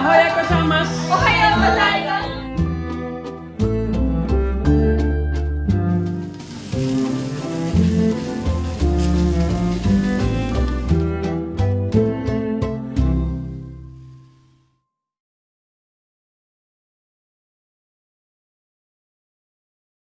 おはようございます。